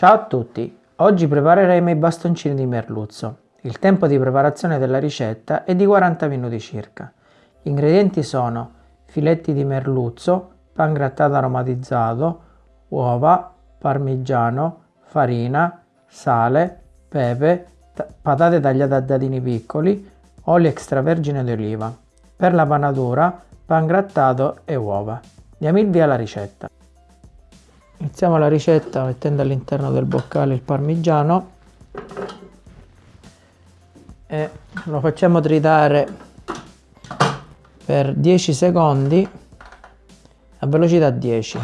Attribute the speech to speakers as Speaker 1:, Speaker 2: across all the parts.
Speaker 1: Ciao a tutti, oggi prepareremo i bastoncini di merluzzo. Il tempo di preparazione della ricetta è di 40 minuti circa. Gli ingredienti sono filetti di merluzzo, pan grattato aromatizzato, uova, parmigiano, farina, sale, pepe, patate tagliate a dadini piccoli, olio extravergine di oliva. Per la panatura, pan grattato e uova. Diamo il via alla ricetta. Iniziamo la ricetta mettendo all'interno del boccale il parmigiano e lo facciamo tritare per 10 secondi a velocità 10.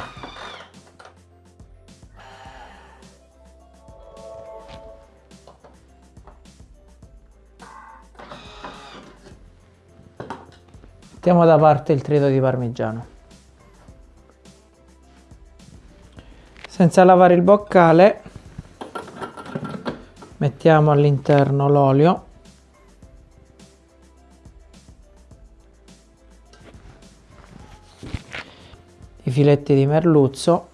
Speaker 1: Mettiamo da parte il trito di parmigiano. Senza lavare il boccale mettiamo all'interno l'olio. I filetti di merluzzo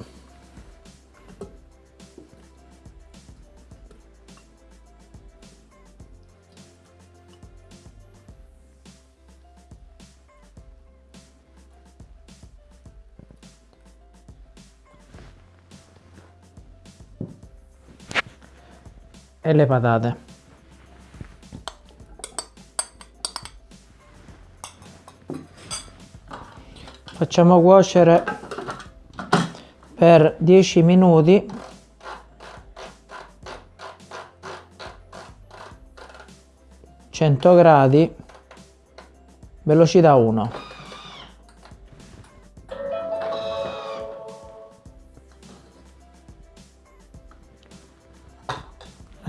Speaker 1: e le patate. Facciamo cuocere per 10 minuti. Gradi. Velocità 1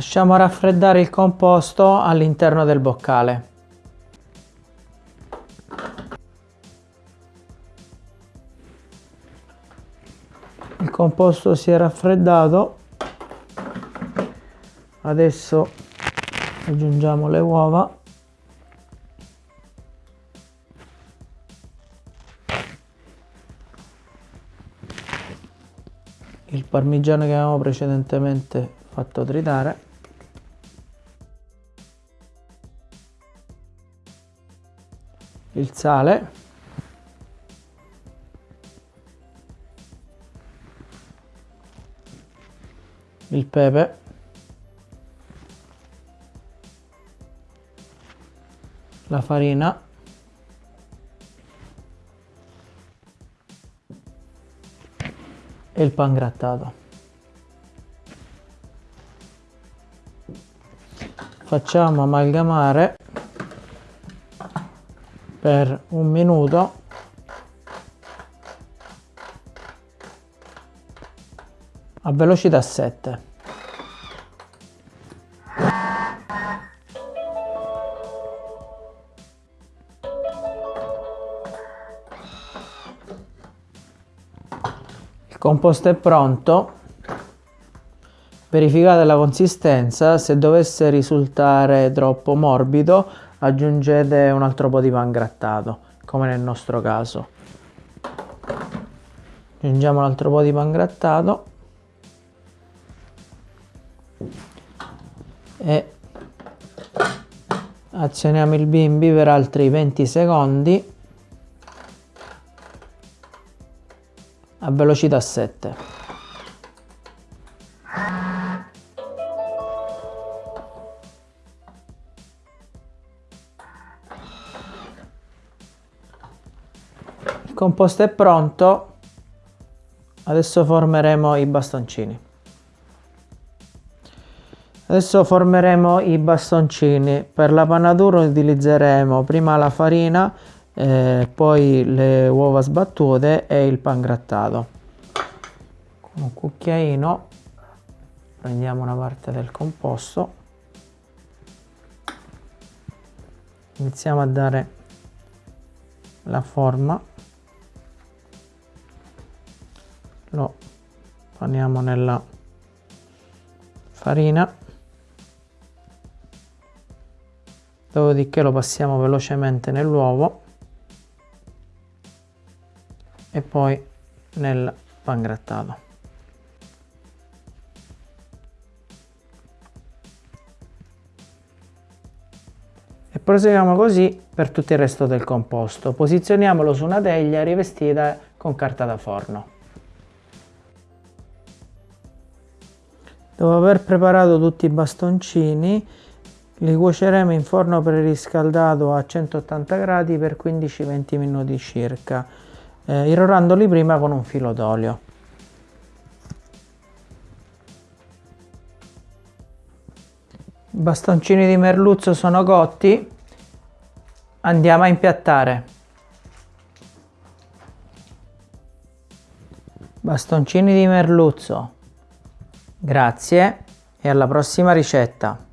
Speaker 1: Lasciamo raffreddare il composto all'interno del boccale. Il composto si è raffreddato. Adesso aggiungiamo le uova. Il parmigiano che avevamo precedentemente fatto tritare il sale. Il pepe. La farina. E il pan grattato. Facciamo amalgamare per un minuto. A velocità 7 il composto è pronto. Verificate la consistenza se dovesse risultare troppo morbido aggiungete un altro po' di pan grattato come nel nostro caso. Aggiungiamo un altro po' di pan grattato. E azioniamo il bimbi per altri 20 secondi a velocità 7 composto è pronto adesso formeremo i bastoncini. Adesso formeremo i bastoncini. Per la panatura utilizzeremo prima la farina eh, poi le uova sbattute e il pan grattato. Con un cucchiaino prendiamo una parte del composto. Iniziamo a dare la forma lo paniamo nella farina. Dopodiché lo passiamo velocemente nell'uovo. E poi nel pangrattato. E proseguiamo così per tutto il resto del composto. Posizioniamolo su una teglia rivestita con carta da forno. Dopo aver preparato tutti i bastoncini li cuoceremo in forno preriscaldato a 180 gradi per 15-20 minuti circa, eh, irrorandoli prima con un filo d'olio. I bastoncini di merluzzo sono cotti, andiamo a impiattare. Bastoncini di merluzzo. Grazie e alla prossima ricetta.